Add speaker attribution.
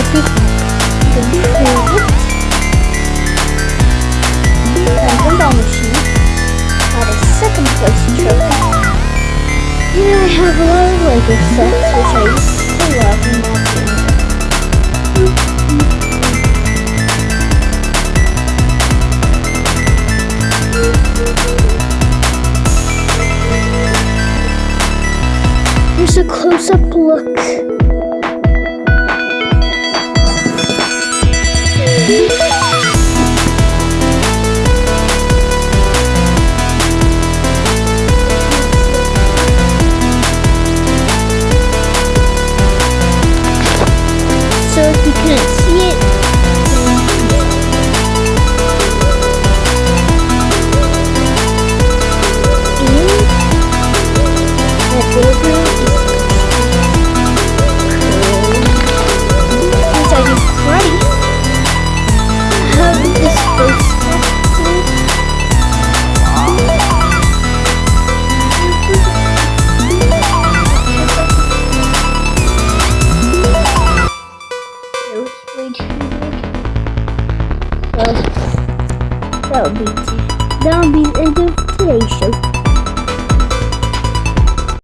Speaker 1: it. And Gumball Machine got a second place trophy. And I have a lot of Lego sets, which I used to love that. Here's a close-up look. So if you couldn't see it, So that would be that would be the end of today's show.